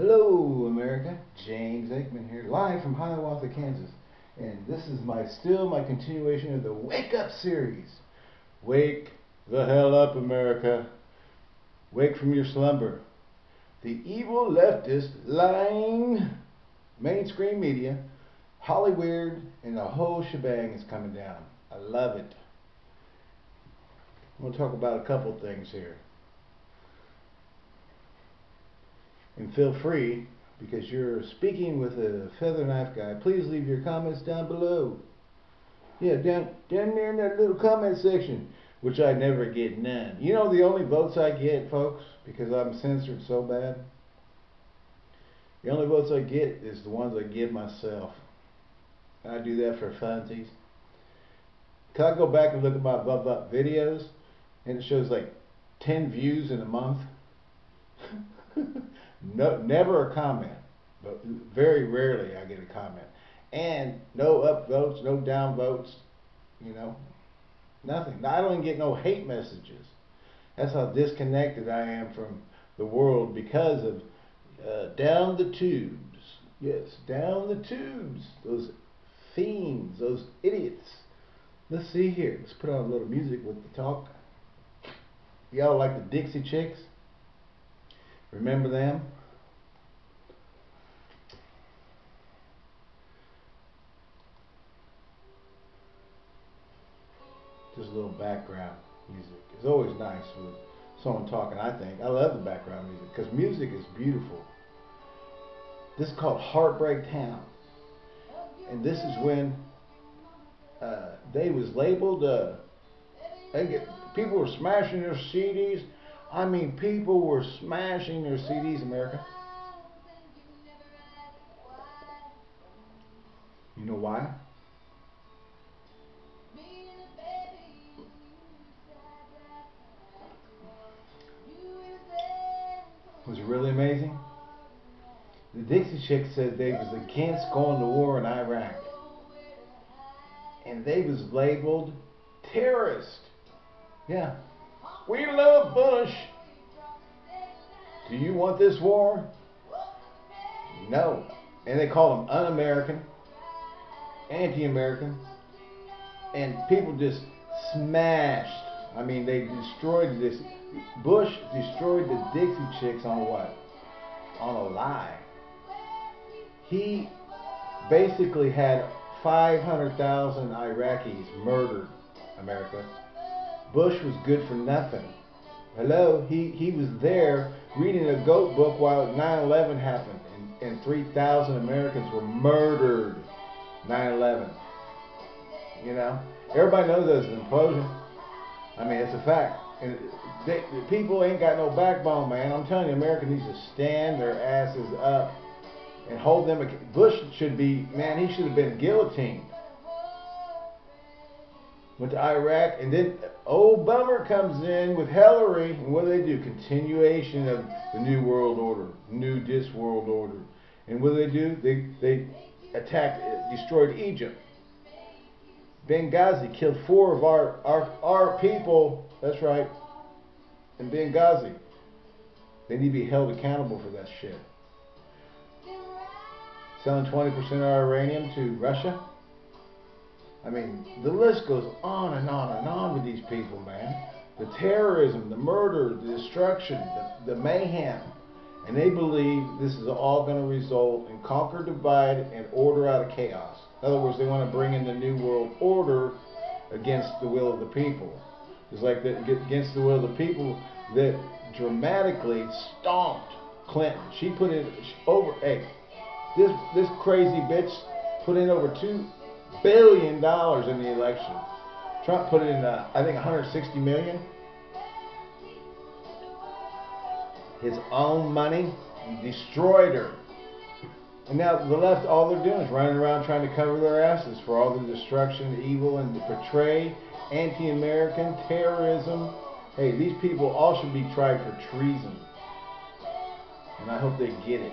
Hello, America. James Aikman here, live from Hiawatha, Kansas. And this is my still my continuation of the Wake Up series. Wake the hell up, America. Wake from your slumber. The evil leftist, lying mainstream media, Hollywood, and the whole shebang is coming down. I love it. I'm going to talk about a couple things here. And feel free, because you're speaking with a feather knife guy, please leave your comments down below. Yeah, down, down there in that little comment section, which I never get none. You know the only votes I get, folks, because I'm censored so bad? The only votes I get is the ones I give myself. I do that for funsies. Can I go back and look at my Bub Up videos? And it shows like 10 views in a month. no, never a comment, but very rarely I get a comment. And no upvotes, no downvotes, you know, nothing. I don't even get no hate messages. That's how disconnected I am from the world because of uh, down the tubes. Yes, down the tubes. Those fiends, those idiots. Let's see here. Let's put on a little music with the talk. Y'all like the Dixie Chicks? Remember them? Just a little background music. It's always nice with someone talking, I think. I love the background music because music is beautiful. This is called Heartbreak Town. And this is when uh, they was labeled, uh, they get, people were smashing their CDs. I mean, people were smashing their CDs, America. You know why? Was really amazing? The Dixie Chick said they was against going to war in Iraq. And they was labeled terrorist. Yeah. We love Bush. Do you want this war? No. And they call them un-American, anti-American. And people just smashed. I mean, they destroyed this. Bush destroyed the Dixie Chicks on what? On a lie. He basically had 500,000 Iraqis murdered, America. Bush was good for nothing. Hello, he, he was there reading a goat book while 9-11 happened and, and 3,000 Americans were murdered 9-11. You know, everybody knows there's an implosion. I mean, it's a fact. And they, the people ain't got no backbone, man. I'm telling you, America needs to stand their asses up and hold them. Bush should be, man, he should have been guillotined. Went to Iraq, and then old Bummer comes in with Hillary, and what do they do? Continuation of the New World Order, New Dis World Order. And what do they do? They, they attacked, uh, destroyed Egypt. Benghazi killed four of our, our, our people, that's right, in Benghazi. They need to be held accountable for that shit. Selling 20% of our uranium to Russia. I mean, the list goes on and on and on with these people, man. The terrorism, the murder, the destruction, the, the mayhem. And they believe this is all going to result in conquer, divide, and order out of chaos. In other words, they want to bring in the New World Order against the will of the people. It's like that against the will of the people that dramatically stomped Clinton. She put in over, hey, this this crazy bitch put in over two billion dollars in the election. Trump put in, uh, I think, 160 million. His own money destroyed her. And now the left, all they're doing is running around trying to cover their asses for all the destruction, the evil, and to portray anti-American terrorism. Hey, these people all should be tried for treason. And I hope they get it.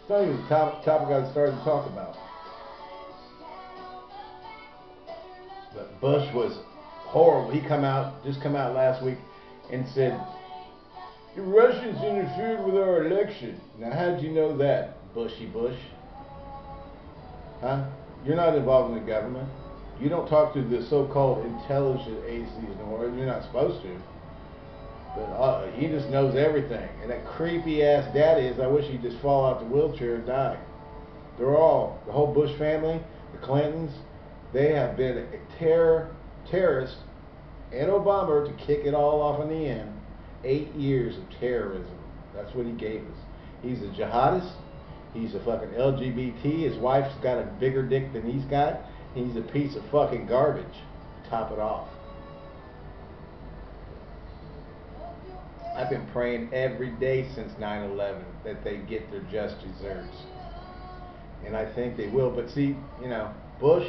It's not even the top, topic I started to talk about. But Bush was horrible. He come out, just come out last week and said The Russians interfered with our election. Now, how'd you know that, Bushy Bush? Huh? You're not involved in the government. You don't talk to the so-called intelligent agencies nor You're not supposed to. But uh, he just knows everything. And that creepy ass daddy is, I wish he'd just fall out the wheelchair and die. They're all, the whole Bush family, the Clintons, they have been a terror, terrorists and Obama to kick it all off in the end. Eight years of terrorism. That's what he gave us. He's a jihadist. He's a fucking LGBT. His wife's got a bigger dick than he's got. He's a piece of fucking garbage. Top it off. I've been praying every day since 9/11 that they get their just desserts, and I think they will. But see, you know, Bush,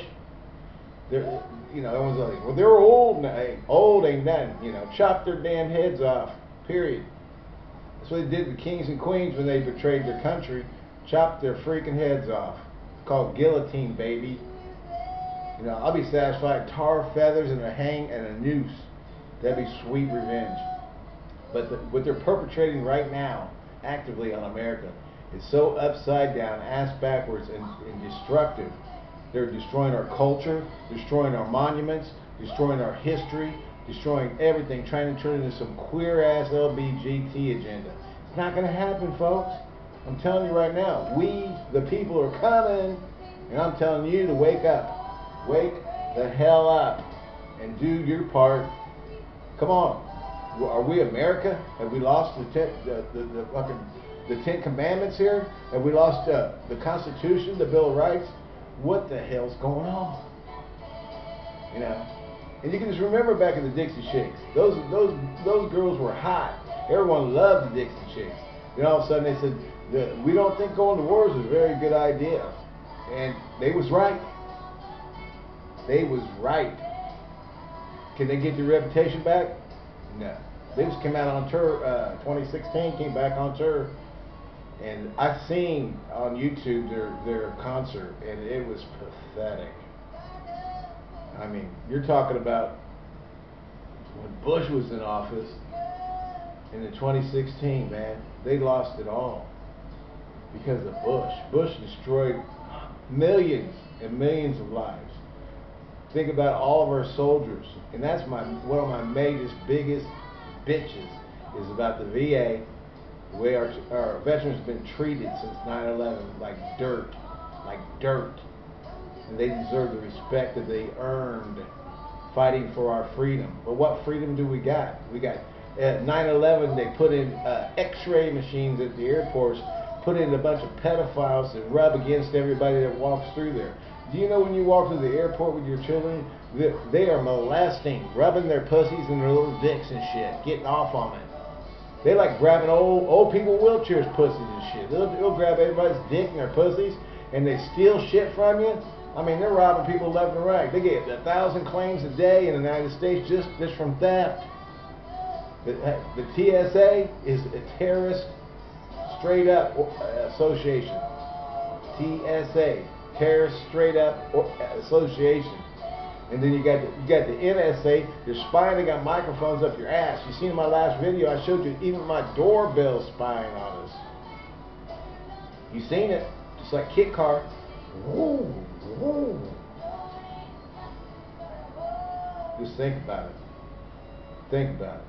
they're, you know, everyone's like, well, they're old. Old ain't nothing. You know, chop their damn heads off. Period. That's what they did to kings and queens when they betrayed their country. Chopped their freaking heads off. It's called guillotine, baby. You know, I'll be satisfied. Tar, feathers, and a hang and a noose. That'd be sweet revenge. But the, what they're perpetrating right now, actively on America, is so upside down, ass backwards, and, and destructive. They're destroying our culture, destroying our monuments, destroying our history, destroying everything, trying to turn it into some queer ass LBGT agenda. It's not going to happen, folks. I'm telling you right now, we, the people, are coming, and I'm telling you to wake up. Wake the hell up and do your part. Come on. Are we America? Have we lost the ten, the, the, the fucking the Ten Commandments here? Have we lost uh, the Constitution, the Bill of Rights? What the hell's going on? You know. And you can just remember back in the Dixie Chicks. Those those those girls were hot. Everyone loved the Dixie Chicks. Then all of a sudden they said, "We don't think going to war is a very good idea," and they was right. They was right. Can they get their reputation back? No. They just came out on tour, uh, 2016, came back on tour, and I've seen on YouTube their their concert, and it was pathetic. I mean, you're talking about when Bush was in office in the 2016, man, they lost it all because of Bush. Bush destroyed millions and millions of lives think about all of our soldiers, and that's my one of my biggest, biggest bitches is about the VA, way our, our veterans have been treated since 9/11, like dirt, like dirt, and they deserve the respect that they earned fighting for our freedom. But what freedom do we got? We got at 9/11 they put in uh, X-ray machines at the airports, put in a bunch of pedophiles that rub against everybody that walks through there. Do you know when you walk through the airport with your children, they are molesting, rubbing their pussies and their little dicks and shit, getting off on it. They like grabbing old old people wheelchairs, pussies and shit. They'll, they'll grab everybody's dick and their pussies, and they steal shit from you. I mean, they're robbing people left and right. They get a thousand claims a day in the United States just just from theft. The, the TSA is a terrorist, straight up uh, association. TSA terrorist straight up association. And then you got the, you got the NSA. They're spying. They got microphones up your ass. You seen my last video? I showed you even my doorbell spying on us. You seen it? Just like Kit Car. Woo, woo. Just think about it. Think about it.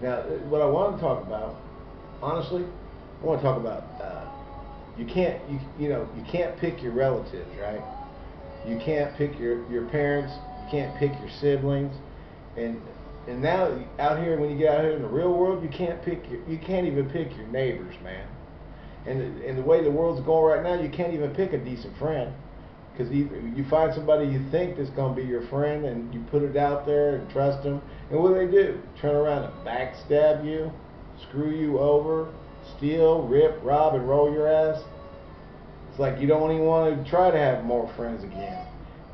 Now, what I want to talk about, honestly, I want to talk about uh, you can't you you know you can't pick your relatives, right? You can't pick your your parents. You can't pick your siblings, and and now out here when you get out here in the real world, you can't pick your you can't even pick your neighbors, man. And and the way the world's going right now, you can't even pick a decent friend because you, find somebody you think that's going to be your friend and you put it out there and trust them and what do they do turn around and backstab you screw you over steal, rip, rob, and roll your ass, like you don't even want to try to have more friends again.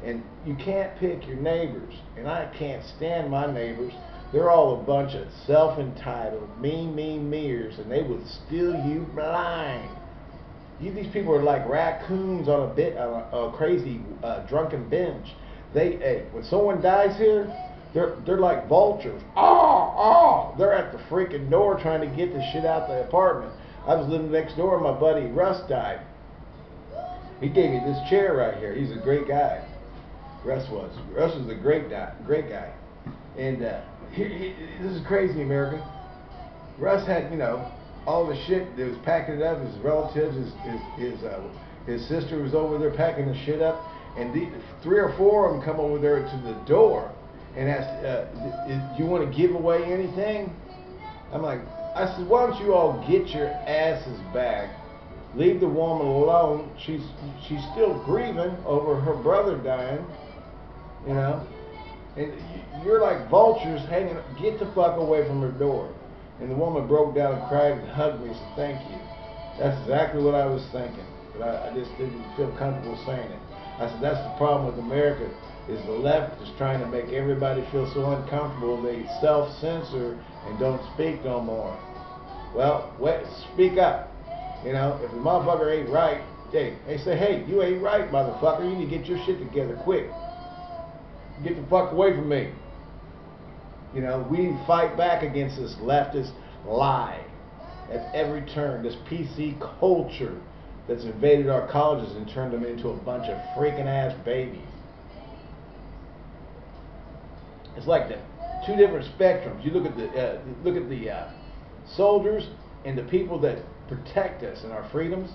And you can't pick your neighbors. And I can't stand my neighbors. They're all a bunch of self-entitled, me, me, meers, and they would steal you blind. You, these people are like raccoons on a bit, on a, a crazy uh, drunken binge. They, hey, when someone dies here, they're they're like vultures. Oh, oh. They're at the freaking door trying to get the shit out the apartment. I was living next door. My buddy Russ died. He gave me this chair right here. He's a great guy. Russ was. Russ was a great guy. Great guy. And uh, he, he, this is crazy, America. Russ had, you know, all the shit that was packing it up. His relatives, his his his, uh, his sister was over there packing the shit up, and the, three or four of them come over there to the door and ask, uh, "Do you want to give away anything?" I'm like, I said, "Why don't you all get your asses back? Leave the woman alone. She's she's still grieving over her brother dying, you know." And you're like vultures hanging. Get the fuck away from her door. And the woman broke down and cried and hugged me and said, thank you. That's exactly what I was thinking. But I, I just didn't feel comfortable saying it. I said, that's the problem with America, is the left is trying to make everybody feel so uncomfortable they self-censor and don't speak no more. Well, wait, speak up. You know, if the motherfucker ain't right, they, they say, hey, you ain't right, motherfucker. You need to get your shit together quick. Get the fuck away from me. You know, we fight back against this leftist lie at every turn, this PC culture that's invaded our colleges and turned them into a bunch of freaking ass babies. It's like the two different spectrums. You look at the uh, look at the uh, soldiers and the people that protect us and our freedoms,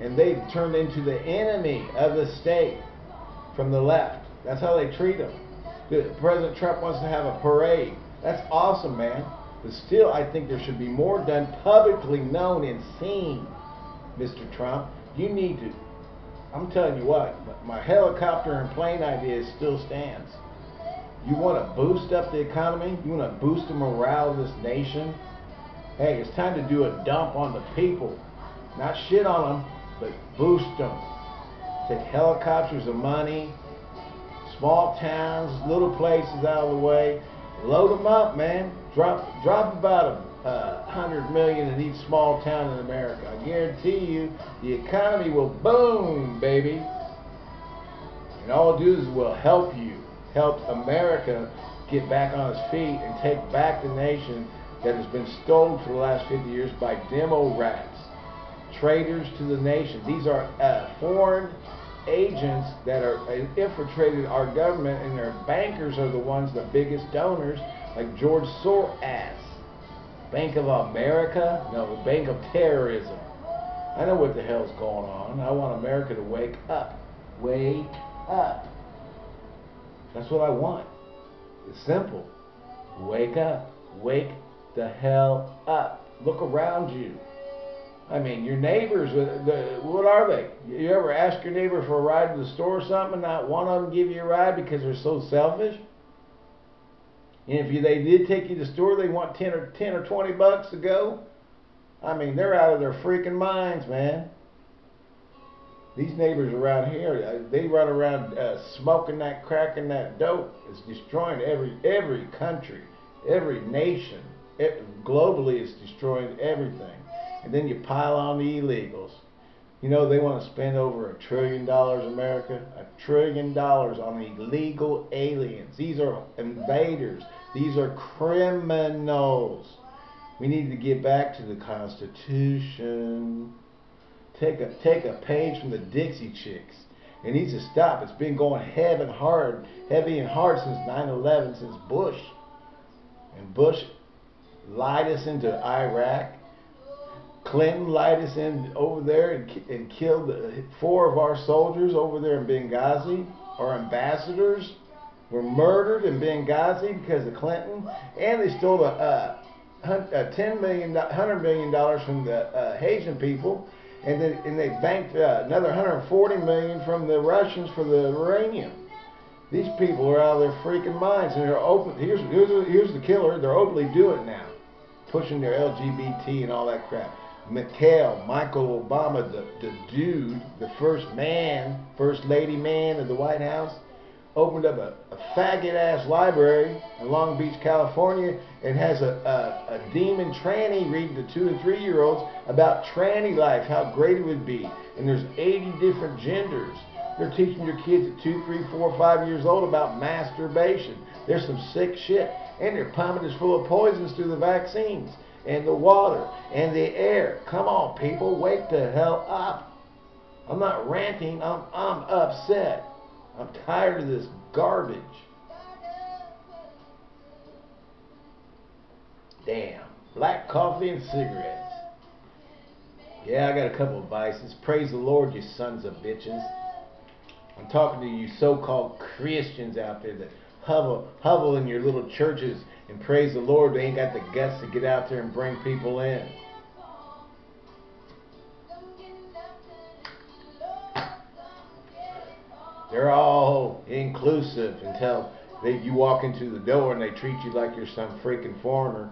and they've turned into the enemy of the state from the left. That's how they treat them. President Trump wants to have a parade that's awesome, man. But still, I think there should be more done publicly known and seen, Mr. Trump. You need to. I'm telling you what, my helicopter and plane idea still stands. You want to boost up the economy? You want to boost the morale of this nation? Hey, it's time to do a dump on the people. Not shit on them, but boost them. Take helicopters of money, small towns, little places out of the way, Load them up, man. Drop drop about a uh, hundred million in each small town in America. I guarantee you, the economy will boom, baby. And all it do is will help you, help America get back on its feet and take back the nation that has been stolen for the last 50 years by demo rats, traitors to the nation. These are uh, foreign agents that are infiltrated our government and their bankers are the ones, the biggest donors, like George Soros. Bank of America? No, Bank of Terrorism. I know what the hell's going on. I want America to wake up. Wake up. That's what I want. It's simple. Wake up. Wake the hell up. Look around you. I mean, your neighbors, uh, what are they? You ever ask your neighbor for a ride to the store or something, and not one of them give you a ride because they're so selfish? And if you, they did take you to the store, they want 10 or 10 or 20 bucks to go. I mean, they're out of their freaking minds, man. These neighbors around here, uh, they run around uh, smoking that crack and that dope. It's destroying every every country, every nation. It, globally, it's destroying everything and then you pile on the illegals. You know, they want to spend over a trillion dollars, America, a trillion dollars on illegal aliens. These are invaders. These are criminals. We need to get back to the Constitution. Take a, take a page from the Dixie Chicks. It needs to stop. It's been going heavy and hard, heavy and hard since 9-11, since Bush. And Bush lied us into Iraq Clinton lied us in over there and, and killed four of our soldiers over there in Benghazi. Our ambassadors were murdered in Benghazi because of Clinton, and they stole a, a, a ten million, hundred million dollars from the uh, Haitian people, and then and they banked uh, another 140 million from the Russians for the uranium. These people are out of their freaking minds, and they're open. Here's here's here's the killer. They're openly doing it now, pushing their LGBT and all that crap. McHale, Michael Obama, the, the dude, the first man, first lady man of the White House, opened up a, a faggot ass library in Long Beach, California, and has a, a, a demon tranny reading to two and three year olds about tranny life, how great it would be. And there's 80 different genders. They're teaching your kids at two, three, four, five years old about masturbation. There's some sick shit. And they're pumping us full of poisons through the vaccines and the water and the air. Come on, people, wake the hell up. I'm not ranting, I'm, I'm upset. I'm tired of this garbage. Damn. Black coffee and cigarettes. Yeah, I got a couple of vices. Praise the Lord, you sons of bitches. I'm talking to you so-called Christians out there that hovel, hovel in your little churches and praise the Lord. They ain't got the guts to get out there and bring people in. They're all inclusive until they, you walk into the door and they treat you like you're some freaking foreigner.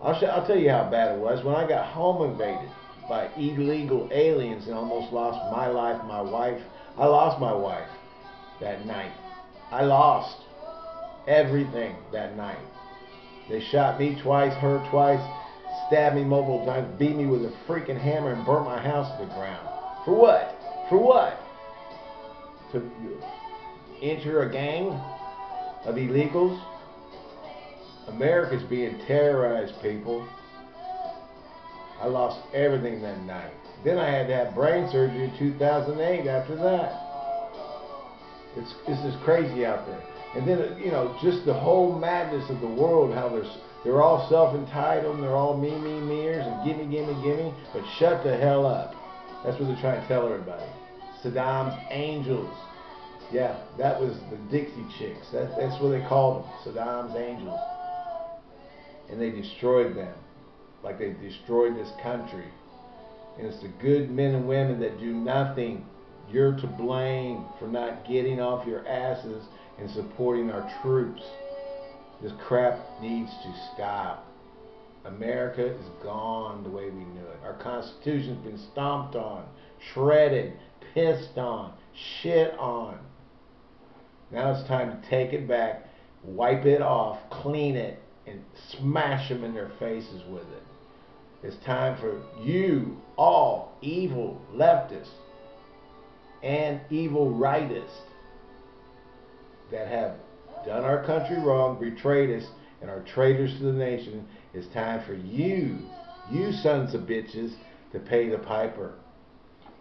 I'll, I'll tell you how bad it was when I got home invaded by illegal aliens and almost lost my life, my wife. I lost my wife that night. I lost everything that night. They shot me twice, her twice, stabbed me multiple times, beat me with a freaking hammer, and burnt my house to the ground. For what? For what? To enter a gang of illegals? America's being terrorized, people. I lost everything that night. Then I had to have brain surgery in 2008 after that. It's, it's just crazy out there. And then, you know, just the whole madness of the world, how they're, they're all self-entitled they're all me, me, meers and gimme, gimme, gimme. But shut the hell up. That's what they're trying to tell everybody. Saddam's angels. Yeah, that was the Dixie Chicks. That, that's what they called them, Saddam's angels. And they destroyed them like they destroyed this country. And it's the good men and women that do nothing. You're to blame for not getting off your asses and supporting our troops. This crap needs to stop. America is gone the way we knew it. Our Constitution's been stomped on, shredded, pissed on, shit on. Now it's time to take it back, wipe it off, clean it, and smash them in their faces with it. It's time for you, all evil leftists and evil rightists that have done our country wrong, betrayed us, and are traitors to the nation. It's time for you, you sons of bitches, to pay the piper.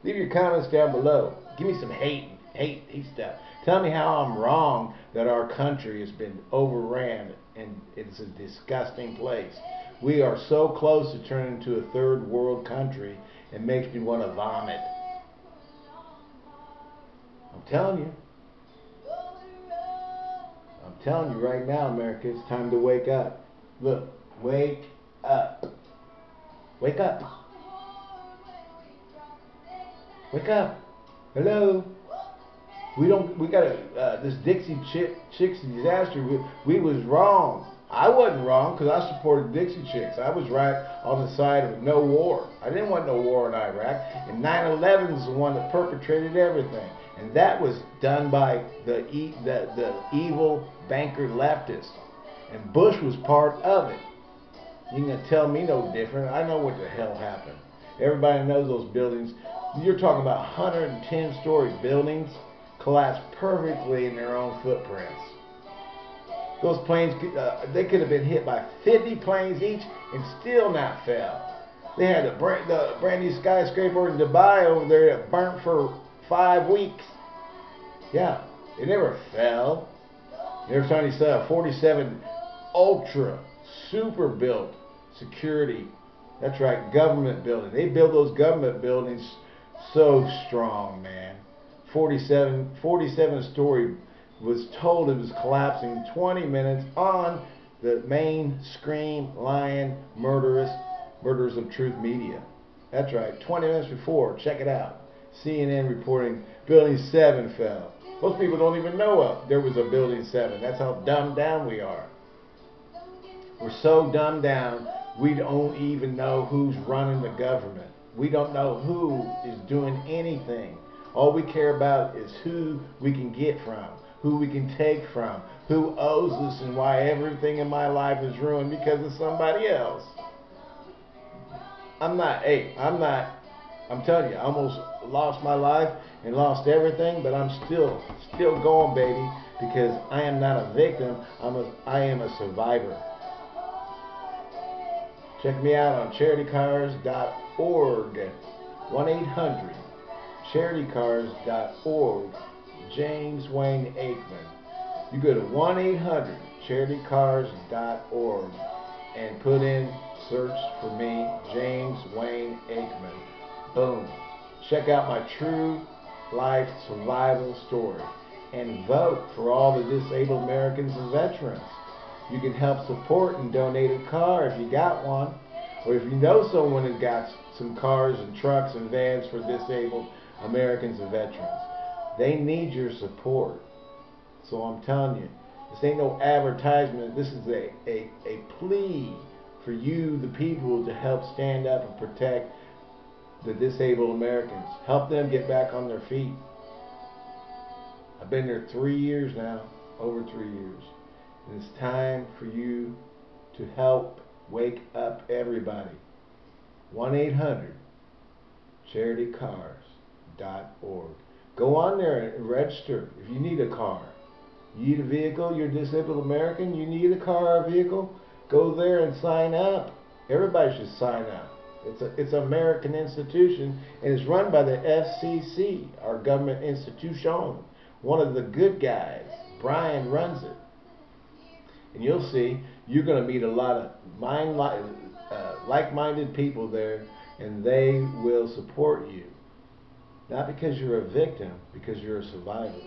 Leave your comments down below. Give me some hate, hate, hate stuff. Tell me how I'm wrong that our country has been overran and it's a disgusting place. We are so close to turning into a third world country, it makes me want to vomit. I'm telling you. Telling you right now, America, it's time to wake up. Look, wake up. Wake up. Wake up. Hello. We don't. We got a uh, this Dixie chick, Chicks disaster. We, we was wrong. I wasn't wrong because I supported Dixie Chicks. I was right on the side of no war. I didn't want no war in Iraq. And 9/11 is the one that perpetrated everything, and that was done by the the, the evil banker leftist. And Bush was part of it. You can tell me no different. I know what the hell happened. Everybody knows those buildings. You're talking about 110 story buildings collapsed perfectly in their own footprints. Those planes, uh, they could have been hit by 50 planes each and still not fell. They had brand, the brand new skyscraper in Dubai over there that burnt for five weeks. Yeah, it never fell. Every time you saw a 47 ultra super built security. That's right, government building. They build those government buildings so strong, man. 47, 47 story was told it was collapsing 20 minutes on the main Scream Lion Murderous Murders of Truth Media. That's right, 20 minutes before. Check it out. CNN reporting Building 7 fell. Most people don't even know of there was a Building 7. That's how dumbed down we are. We're so dumbed down, we don't even know who's running the government. We don't know who is doing anything. All we care about is who we can get from who we can take from, who owes us, and why everything in my life is ruined because of somebody else. I'm not, hey, I'm not I'm telling you, I almost lost my life and lost everything, but I'm still, still going, baby, because I am not a victim. I'm a, I am a survivor. Check me out on charitycars.org. 1-800 charitycars.org. James Wayne Aikman. You go to 1-800 charitycars.org and put in search for me, James Wayne Aikman. Boom. Check out my true life survival story and vote for all the disabled Americans and veterans. You can help support and donate a car if you got one, or if you know someone who got some cars and trucks and vans for disabled Americans and veterans. They need your support. So I'm telling you, this ain't no advertisement. This is a, a, a plea for you, the people, to help stand up and protect the disabled Americans. Help them get back on their feet. I've been there three years now, over three years. And it's time for you to help wake up everybody. 1-800 charitycars.org. Go on there and register if you need a car. You need a vehicle, you're a disabled American, you need a car or a vehicle, go there and sign up. Everybody should sign up. It's a it's an American institution and it's run by the FCC, our government institution. One of the good guys, Brian runs it. And you'll see you're going to meet a lot of mind uh, like-minded people there and they will support you. Not because you're a victim, because you're a survivor.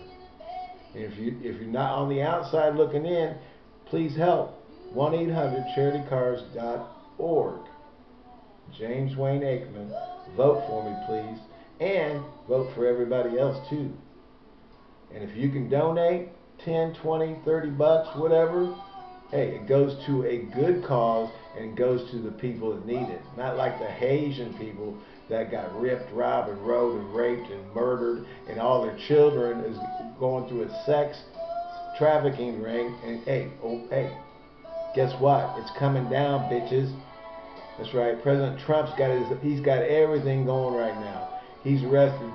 And if you if you're not on the outside looking in, please help. 1-800-charitycars.org. James Wayne Aikman. Vote for me, please. And vote for everybody else, too. And if you can donate 10, 20, 30 bucks, whatever, hey, it goes to a good cause and goes to the people that need it. Not like the Haitian people that got ripped, robbed, and rode, and raped, and murdered, and all their children is going through a sex trafficking ring. And hey, oh, hey, guess what? It's coming down, bitches. That's right. President Trump's got his, he's got everything going right now. He's arrested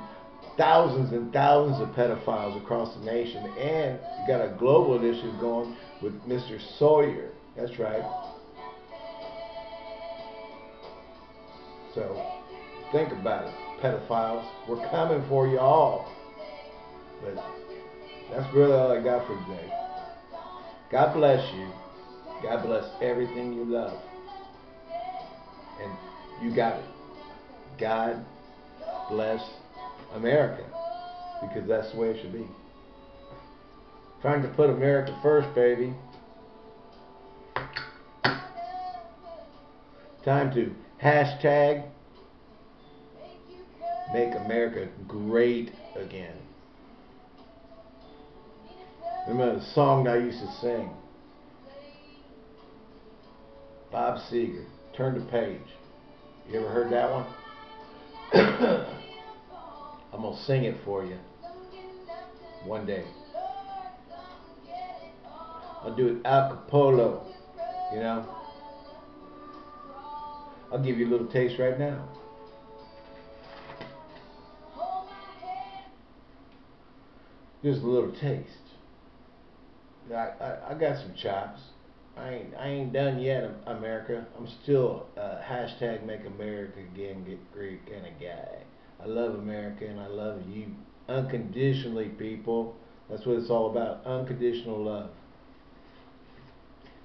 thousands and thousands of pedophiles across the nation, and you got a global issue going with Mr. Sawyer. That's right. So think about it, pedophiles. We're coming for you all. But that's really all I got for today. God bless you. God bless everything you love. And you got it. God bless America. Because that's the way it should be. Trying to put America first, baby. Time to hashtag make America great again. Remember the song that I used to sing? Bob Seger, Turn the Page. You ever heard that one? I'm going to sing it for you one day. I'll do it a cappella, you know. I'll give you a little taste right now. Just a little taste. I, I, I got some chops. I ain't I ain't done yet, America. I'm still uh, hashtag Make America Again Get Great kind of guy. I love America and I love you unconditionally, people. That's what it's all about. Unconditional love.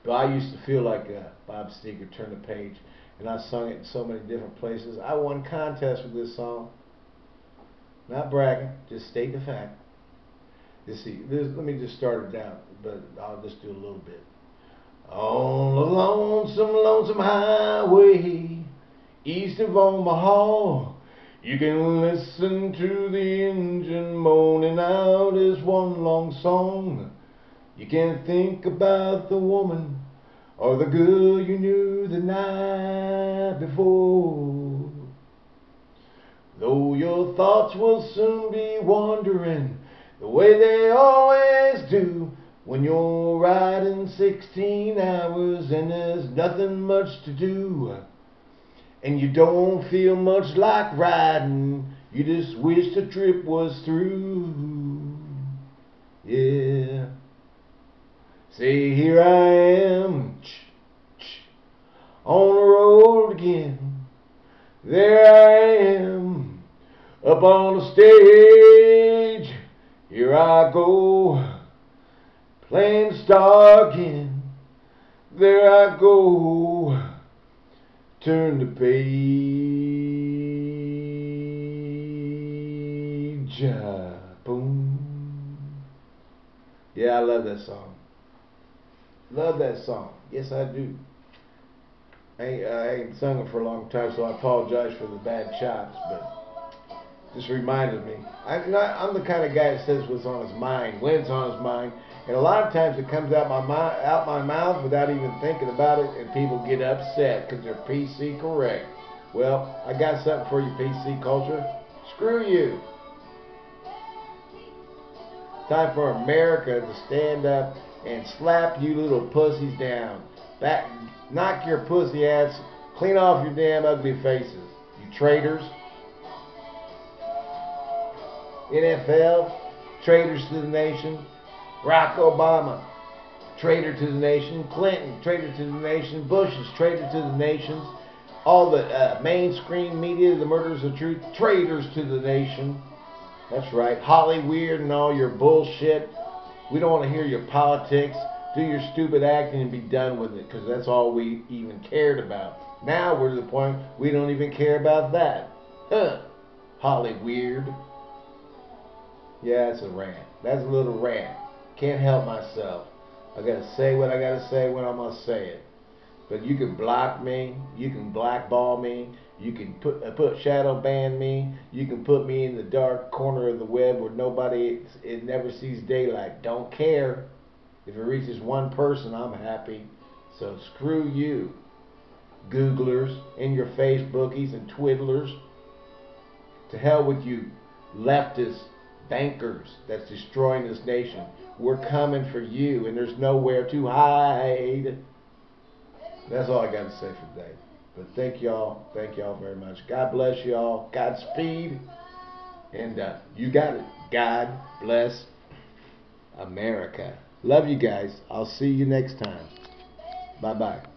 But I used to feel like uh, Bob Seger turned the page, and I sung it in so many different places. I won contests with this song. Not bragging, just state the fact. You see, this, let me just start it down, but I'll just do a little bit. On the lonesome, lonesome highway, east of Omaha, you can listen to the engine moaning out as one long song. You can't think about the woman or the girl you knew the night before. Though your thoughts will soon be wandering the way they always do when you're riding 16 hours and there's nothing much to do. and you don't feel much like riding. You just wish the trip was through. Yeah. Say, here I am on the road again. There I am up on the stage. Here I go star again. There I go. Turn the page. Ah, boom. Yeah, I love that song. Love that song. Yes, I do. I ain't, I ain't sung it for a long time, so I apologize for the bad chops, but just reminded me. I, I'm the kind of guy that says what's on his mind, when it's on his mind, and a lot of times it comes out my out my mouth without even thinking about it, and people get upset because they're PC correct. Well, I got something for you, PC culture. Screw you. Time for America to stand up and slap you little pussies down. Back, knock your pussy ass, clean off your damn ugly faces. You traitors. NFL, traitors to the nation. Barack Obama, traitor to the nation. Clinton, traitor to the nation. Bush is traitor to the nations. All the uh, mainstream media, the murders of truth, traitors to the nation. That's right. Holly Weird and all your bullshit. We don't want to hear your politics. Do your stupid acting and be done with it because that's all we even cared about. Now we're to the point we don't even care about that. Huh. Holly Weird. Yeah, it's a rant. That's a little rant. Can't help myself. I gotta say what I gotta say when I'm gonna say it. But you can block me, you can blackball me, you can put uh, put shadow ban me, you can put me in the dark corner of the web where nobody it never sees daylight. Don't care. If it reaches one person, I'm happy. So screw you, Googlers and your Facebookies and Twiddlers. To hell with you, leftists bankers that's destroying this nation. We're coming for you, and there's nowhere to hide. That's all I got to say for today. But thank y'all. Thank y'all very much. God bless y'all. Godspeed. And uh, you got it. God bless America. Love you guys. I'll see you next time. Bye bye.